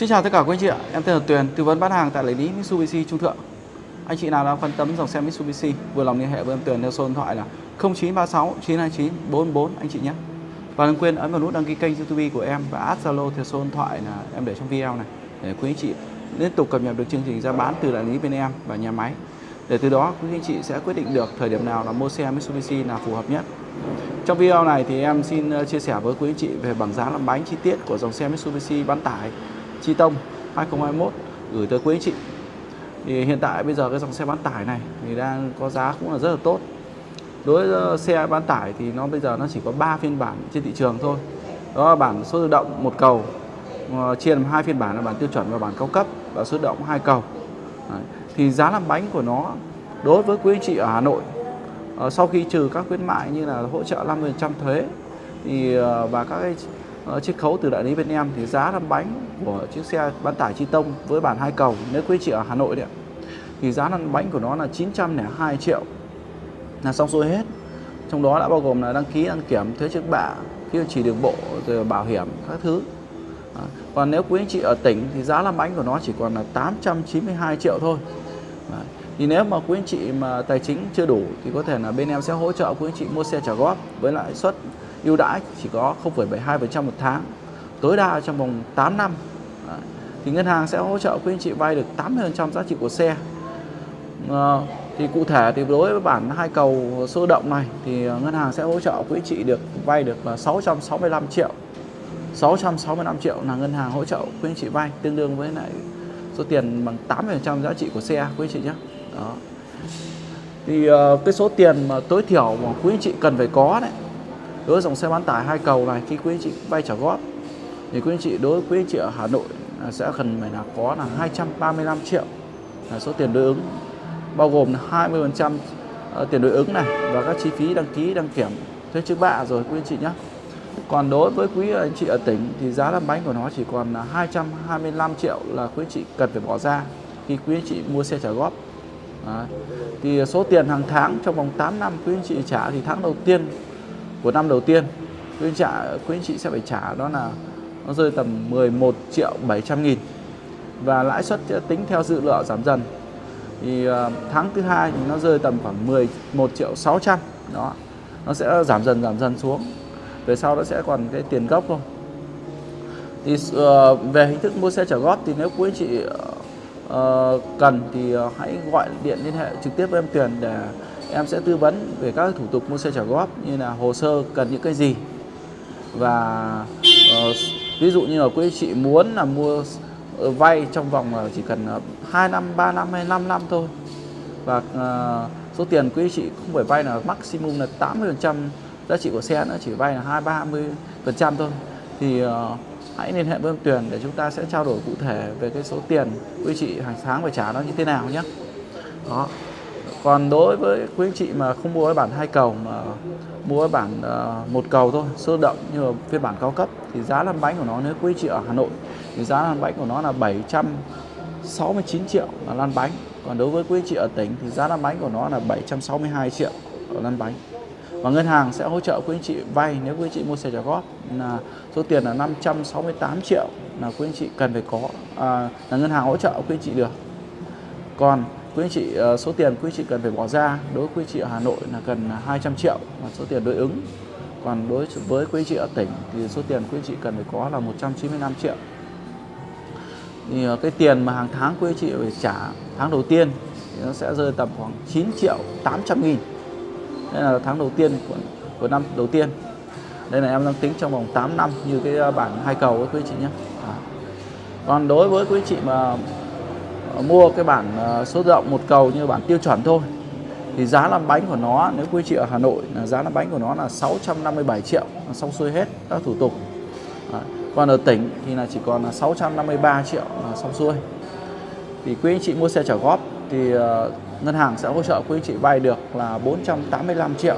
Xin chào tất cả quý anh chị ạ, em tên là Tuyền, tư vấn bán hàng tại đại lý Mitsubishi Trung Thượng. Anh chị nào đang quan tâm dòng xe Mitsubishi, vừa lòng liên hệ với em Tuyền theo số điện thoại là 0936 929 44 anh chị nhé. Và đừng quên ấn vào nút đăng ký kênh YouTube của em và add Zalo theo số điện thoại là em để trong video này để quý anh chị liên tục cập nhật được chương trình ra bán từ đại lý bên em và nhà máy. Để từ đó quý anh chị sẽ quyết định được thời điểm nào là mua xe Mitsubishi là phù hợp nhất. Trong video này thì em xin ờ, chia sẻ với quý anh chị về bảng giá làm bánh chi tiết của dòng xe Mitsubishi bán tải Chi Tông 2021 gửi tới quý anh chị. Thì hiện tại bây giờ cái dòng xe bán tải này thì đang có giá cũng là rất là tốt. Đối với ờ, xe bán tải thì nó bây giờ nó chỉ có 3 phiên bản trên thị trường thôi. Đó là bản số tự động một cầu ờ, chia làm hai phiên bản là bản tiêu chuẩn và bản cao cấp và số tự động hai cầu. Đấy. Thì giá làm bánh của nó đối với quý anh chị ở Hà Nội ờ, sau khi trừ các khuyến mại như là hỗ trợ 50% thuế thì và các cái Ờ, chiết khấu từ đại lý bên em thì giá làm bánh của chiếc xe bán tải chi tông với bản hai cầu nếu quý chị ở Hà Nội đấy thì giá lăn bánh của nó là 902 triệu. Là xong xuôi hết. Trong đó đã bao gồm là đăng ký đăng kiểm thuế trước bạ tiêu chỉ đường bộ rồi bảo hiểm các thứ. À, còn nếu quý anh chị ở tỉnh thì giá làm bánh của nó chỉ còn là 892 triệu thôi. À, thì nếu mà quý anh chị mà tài chính chưa đủ thì có thể là bên em sẽ hỗ trợ quý anh chị mua xe trả góp với lãi suất ưu đãi chỉ có 0,72% một tháng tối đa trong vòng 8 năm. Đấy. thì ngân hàng sẽ hỗ trợ quý anh chị vay được 80% giá trị của xe. À, thì cụ thể thì đối với bản hai cầu sơ động này thì ngân hàng sẽ hỗ trợ quý anh chị được vay được là 665 triệu. 665 triệu là ngân hàng hỗ trợ quý anh chị vay tương đương với lại số tiền bằng 80% giá trị của xe quý anh chị nhé. Đó. Thì ờ, cái số tiền mà tối thiểu mà quý anh chị cần phải có đấy đối với dòng xe bán tải hai cầu này khi quý anh chị vay trả góp thì quý anh chị đối với quý anh chị ở Hà Nội à, sẽ cần phải là có là 235 triệu là số tiền đối ứng bao gồm là 20% trăm ờ, tiền đối ứng này và các chi phí đăng ký đăng kiểm. Thuế trước bạ rồi quý anh chị nhé còn đối với quý anh chị ở tỉnh thì giá làm bánh của nó chỉ còn là 225 triệu là quý anh chị cần phải bỏ ra khi quý anh chị mua xe trả góp à, thì số tiền hàng tháng trong vòng 8 năm quý anh chị trả thì tháng đầu tiên của năm đầu tiên quý anh, trả, quý anh chị sẽ phải trả đó là nó rơi tầm 11 triệu 700 nghìn. Và lãi suất tính theo dự lựa giảm dần. Thì ờ, tháng thứ hai thì nó rơi tầm khoảng 11 triệu 600 đó nó sẽ giảm dần giảm dần xuống. Về sau nó sẽ còn cái tiền gốc thôi. Thì uh, về hình thức mua xe trả góp thì nếu quý anh chị uh, cần thì uh, hãy gọi điện liên hệ trực tiếp với em Tuyền để em sẽ tư vấn về các thủ tục mua xe trả góp như là hồ sơ cần những cái gì. Và uh, ví dụ như là quý chị muốn là mua uh, vay trong vòng uh, chỉ cần uh, 2 năm 3 năm hay 5 năm thôi. Và uh, số tiền quý chị không phải vay là maximum là 80 giá trị của xe nữa chỉ vay là hai ba mươi phần trăm thôi. Thì uh, hãy liên hệ với em Tuyền để chúng ta sẽ trao đổi cụ thể về cái số tiền quý chị hàng tháng phải trả nó như thế nào nhé. Đó còn đối với quý anh chị mà không mua cái bản hai cầu mà mua cái bản uh, một cầu thôi sơ động như là phiên bản cao cấp thì giá lăn bánh của nó nếu quý anh chị ở Hà Nội thì giá lăn bánh của nó là 769 triệu là lăn bánh. Còn đối với quý anh chị ở tỉnh thì giá lăn bánh của nó là 762 triệu ở lăn bánh. Và ngân hàng sẽ hỗ trợ quý anh chị vay nếu quý anh chị mua xe trả góp là số tiền là 568 triệu là quý anh chị cần phải có à, là ngân hàng hỗ trợ quý anh chị được. Còn quý anh chị ờ, số tiền quý anh chị cần phải bỏ ra đối với quý anh chị ở Hà Nội là cần 200 triệu là số tiền đối ứng. Còn đối với quý anh chị ở tỉnh thì số tiền quý anh chị cần phải có là 195 triệu. Thì ờ, cái tiền mà hàng tháng quý anh chị phải trả tháng đầu tiên thì nó sẽ rơi tầm khoảng 9 triệu 800 nghìn. Đây là tháng đầu tiên của, của năm đầu tiên. Đây là em đang tính trong vòng 8 năm như cái ờ, bản hai cầu với quý anh chị nhé. À. còn đối với quý anh chị mà Ờ, mua cái bản ờ, số tự động một cầu như bản tiêu chuẩn thôi. Thì giá làm bánh của nó nếu quý chị ở Hà Nội là giá làm bánh của nó là 657 triệu xong xuôi hết các thủ tục. Đấy. còn ở tỉnh thì là chỉ còn là 653 triệu là xong xuôi. Thì quý anh chị mua xe trả góp thì uh, ngân hàng sẽ hỗ trợ quý anh chị vay được là 485 triệu.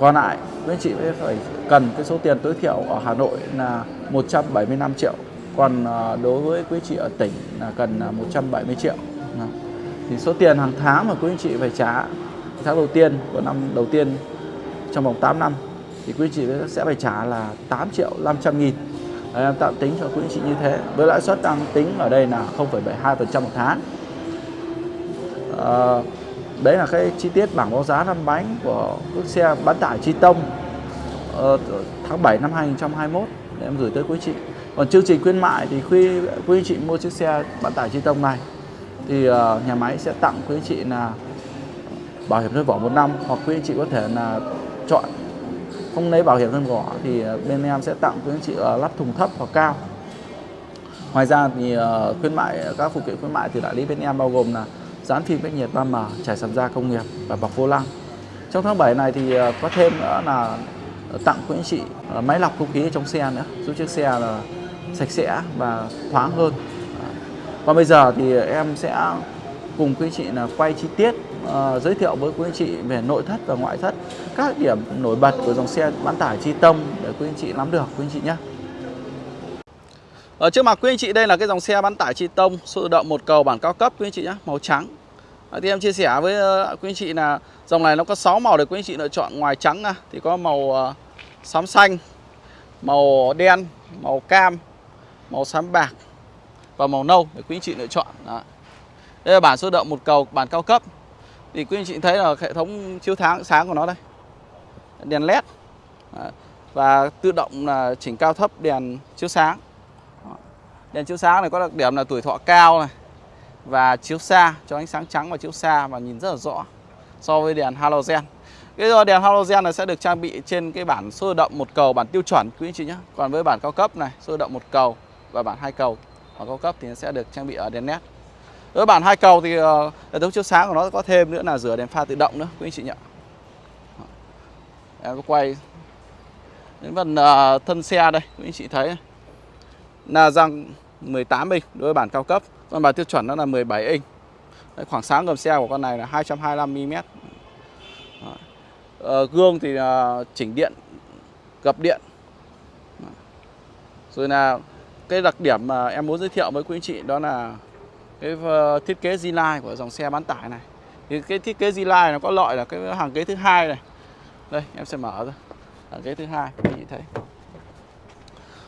Còn lại quý anh chị phải cần cái số tiền tối thiểu ở Hà Nội là 175 triệu còn à, đối với quý chị ở tỉnh là cần à, 170 triệu. Thì số tiền hàng tháng mà quý anh chị phải trả tháng đầu tiên của năm đầu tiên trong vòng 8 năm thì quý anh chị sẽ phải trả là 8 triệu 500 nghìn. Đấy, em tạm tính cho quý anh chị như thế. Với lãi suất đang tính ở đây là 0,72% một tháng. À, đấy là cái chi tiết bảng báo giá năm bánh của chiếc xe bán tải Chi Tông uh, tháng 7 năm 2021 để em gửi tới quý chị còn chương trình khuyến mại thì khi quý anh chị mua chiếc xe bán tải Chi Tông này. Thì uh, nhà máy sẽ tặng quý anh chị là bảo hiểm thân vỏ một năm hoặc quý anh chị có thể là chọn không lấy bảo hiểm thân vỏ thì ờ, bên em sẽ tặng quý anh chị uh, lắp thùng thấp hoặc cao. Ngoài ra thì uh, khuyến mại các phụ kiện khuyến mại từ đại lý bên em bao gồm là dán phim cách nhiệt 3M, trải sàn da công nghiệp và bọc vô lăng. Trong tháng 7 này thì có thêm nữa là tặng quý anh chị máy lọc không khí trong xe nữa, giúp chiếc xe là sạch sẽ và thoáng hơn. Còn bây giờ thì em sẽ cùng quý anh chị là quay chi tiết uh, giới thiệu với quý anh chị về nội thất và ngoại thất các điểm nổi bật của dòng xe bán tải Chi Tông để quý anh chị nắm được quý anh chị nhé. Ở trước mặt quý anh chị đây là cái dòng xe bán tải Chi Tông số tự động một cầu bản cao cấp quý anh chị nhé, màu trắng. Ờ, thì em chia sẻ với uh, quý anh chị là dòng này nó có 6 màu để quý anh chị lựa chọn ngoài trắng thì có màu uh, xám xanh, màu đen, màu cam, màu xám bạc và màu nâu để quý anh chị lựa chọn. Đó. Đây là bản số động một cầu bản cao cấp. Thì quý anh chị thấy là hệ thống chiếu tháng sáng của nó đây. Đèn led. Và tự động là chỉnh cao thấp đèn chiếu sáng. Đèn chiếu sáng này có đặc điểm là tuổi thọ cao này và chiếu xa cho ánh sáng trắng và chiếu xa và nhìn rất là rõ so với đèn halogen. Cái đèn halogen này sẽ được trang bị trên cái bản số động một cầu bản tiêu chuẩn quý anh chị nhé. Còn với bản cao cấp này, số động một cầu và bản hai cầu. Và cao cấp thì nó sẽ được trang bị ở đèn led. Đối bản hai cầu thì ờ, hệ thống chiếu sáng của nó có thêm nữa là rửa đèn pha tự động nữa quý anh chị nhỉ. Em có quay đến phần ờ, thân xe đây quý anh chị thấy. Là răng 18 inch đối với bản cao cấp. Còn bản tiêu chuẩn nó là 17 inch. Đấy, khoảng sáng gầm xe của con này là 225 mm. Ờ, gương thì uh, chỉnh điện gập điện. Rồi là cái đặc điểm mà em muốn giới thiệu với quý anh chị đó là cái ờ, thiết kế Z-Line của dòng xe bán tải này. Thì cái thiết kế Z-Line nó có loại là cái hàng ghế thứ hai này. Đây, em sẽ mở ra. Hàng ghế thứ hai, quý vị thấy.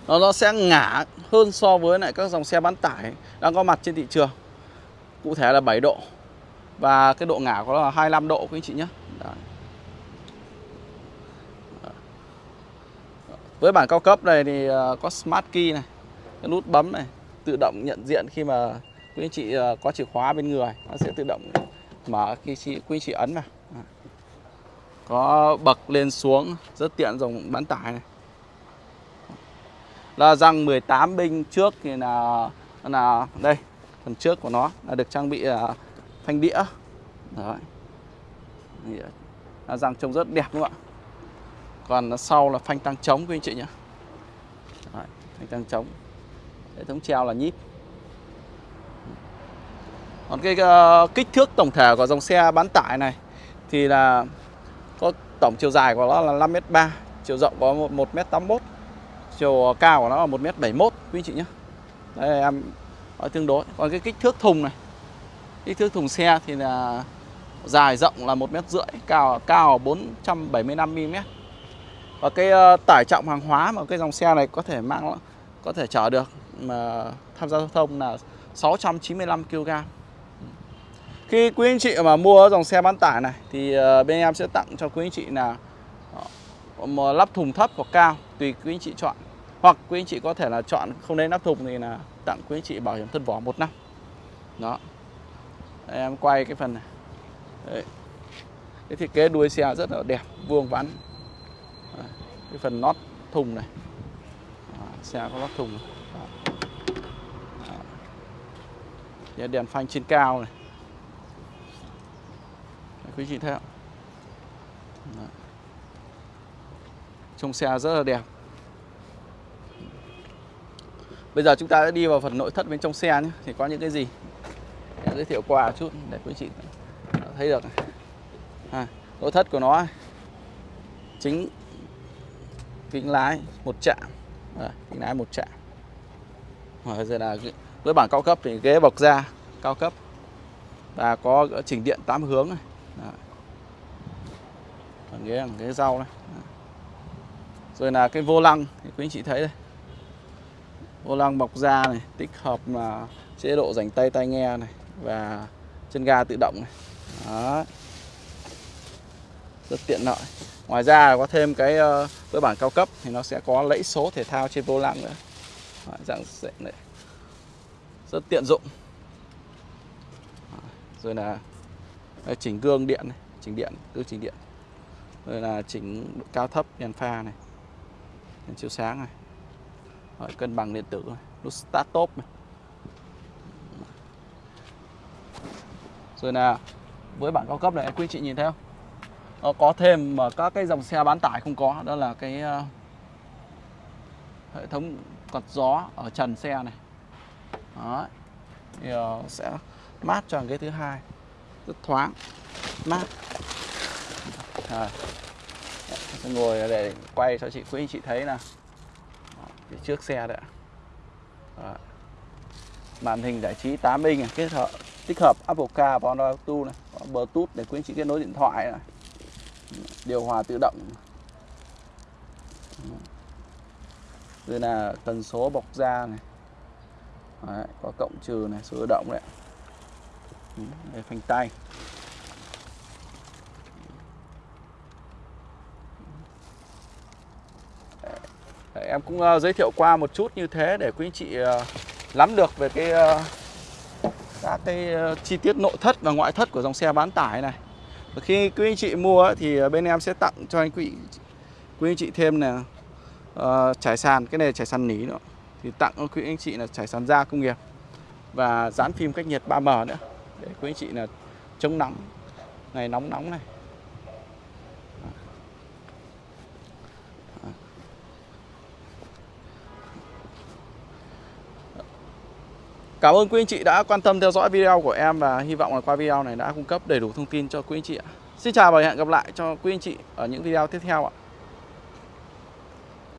Nó nó sẽ ngả hơn so với lại các dòng xe bán tải đang có mặt trên thị trường. Cụ thể là 7 độ. Và cái độ ngả có là 25 độ, quý anh chị nhé. Đấy. với bản cao cấp này thì ờ, có smart key này cái nút bấm này tự động nhận diện khi mà quý anh chị à, có chìa khóa bên người nó sẽ tự động mở khi chị quý anh chị ấn vào. Có bậc lên xuống rất tiện dòng bán tải này. Là răng 18 binh trước thì là là đây phần trước của nó là được trang bị à, uh, phanh đĩa. Đấy. À, là răng trông rất đẹp đúng không ạ? Còn sau là phanh tăng trống quý anh chị nhé. Đấy, phanh tăng trống hệ thống treo là nhíp còn cái uh, kích thước tổng thể của dòng xe bán tải này thì là có tổng chiều dài của nó là 5m3, chiều rộng có 1m81, chiều cao của nó là 1m71 quý chị nhé. Đây em nói tương đối. Còn cái kích thước thùng này, kích thước thùng xe thì là dài rộng là 1m rưỡi, cao cao 475 mm. Và cái uh, tải trọng hàng hóa mà cái dòng xe này có thể mang có thể chở được mà tham gia giao thông là 695 kg. Khi quý anh chị mà mua dòng xe bán tải này thì ờ, bên em sẽ tặng cho quý anh chị là ờ, một lắp thùng thấp hoặc cao tùy quý anh chị chọn. Hoặc quý anh chị có thể là chọn không nên lắp thùng thì là tặng quý anh chị bảo hiểm thân vỏ một năm. Đó. Đây, em quay cái phần này. Đấy. Cái thiết kế đuôi xe rất là đẹp, vuông vắn. Đấy. Cái phần nót thùng này. Đó. Xe có lắp thùng. này. Đó. Đèn phanh trên cao này. Quý chị thấy không? Trông xe rất là đẹp. Bây giờ chúng ta sẽ đi vào phần nội thất bên trong xe nhé. Thì có những cái gì? Để giới thiệu qua chút để quý chị thấy được à, nội thất của nó chính kính lái một chạm à, kính lái một chạm rồi giờ là với bản cao cấp thì ghế bọc da cao cấp và có chỉnh điện 8 hướng này Đấy. Còn ghế là ghế rau này. Rồi là cái vô lăng thì quý anh chị thấy đây. Vô lăng bọc da này, tích hợp là chế độ dành tay tai nghe này và chân ga tự động này. Đó. Rất tiện lợi. Ngoài ra có thêm cái ờ, với bản cao cấp thì nó sẽ có lẫy số thể thao trên vô lăng nữa. Đó, dạng dạng này. Rất tiện dụng. Rồi là chỉnh gương điện này, chỉnh điện, gương chỉnh điện. Rồi là chỉnh độ cao thấp đèn pha này. Đèn chiếu sáng này. Rồi, cân bằng điện tử này, nút start top này. Rồi là với bản cao cấp này quý chị nhìn thấy không? Nó có thêm mà các cái dòng xe bán tải không có đó là cái uh, hệ thống quạt gió ở trần xe này. Đó. Thì ờ, sẽ mát cho ghế thứ hai. Rất thoáng mát. À, sẽ ngồi để quay cho chị quý anh chị thấy là phía trước xe đấy à. màn hình giải trí 8 inch này, kết hợp tích hợp Apple Car và Android Auto này có Bluetooth để quý anh chị kết nối điện thoại này. Điều hòa tự động. Đây là tần số bọc da này. Đấy, có cộng trừ này số tự động đấy ừ, đây phanh tay. Đấy, em cũng uh, giới thiệu qua một chút như thế để quý anh chị ờ, uh, nắm được về cái uh, các cái uh, chi tiết nội thất và ngoại thất của dòng xe bán tải này. Và khi quý anh chị mua thì bên em sẽ tặng cho anh quý quý anh chị thêm là uh, trải sàn cái này trải sàn nỉ nữa thì tặng quý anh chị là trải sàn da công nghiệp và dán phim cách nhiệt 3M nữa để quý anh chị là chống nắng ngày nóng nóng này Cảm ơn quý anh chị đã quan tâm theo dõi video của em và hy vọng là qua video này đã cung cấp đầy đủ thông tin cho quý anh chị ạ. Xin chào và hẹn gặp lại cho quý anh chị ở những video tiếp theo ạ.